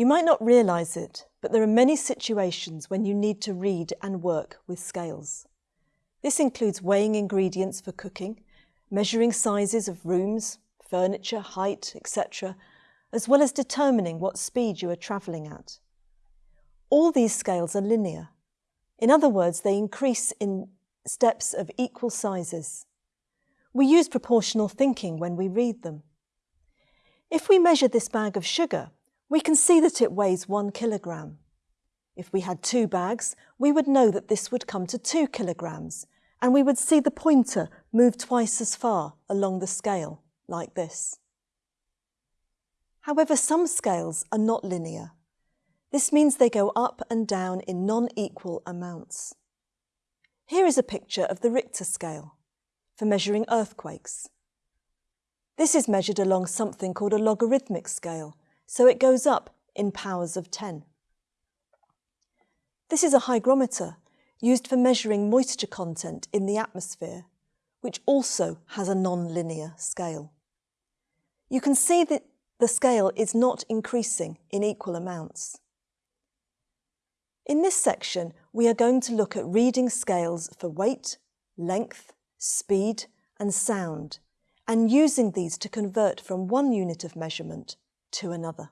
You might not realise it, but there are many situations when you need to read and work with scales. This includes weighing ingredients for cooking, measuring sizes of rooms, furniture, height, etc., as well as determining what speed you are travelling at. All these scales are linear. In other words, they increase in steps of equal sizes. We use proportional thinking when we read them. If we measure this bag of sugar, we can see that it weighs one kilogram. If we had two bags, we would know that this would come to two kilograms, and we would see the pointer move twice as far along the scale, like this. However, some scales are not linear. This means they go up and down in non-equal amounts. Here is a picture of the Richter scale for measuring earthquakes. This is measured along something called a logarithmic scale, so it goes up in powers of 10. This is a hygrometer used for measuring moisture content in the atmosphere, which also has a non-linear scale. You can see that the scale is not increasing in equal amounts. In this section, we are going to look at reading scales for weight, length, speed and sound, and using these to convert from one unit of measurement to another.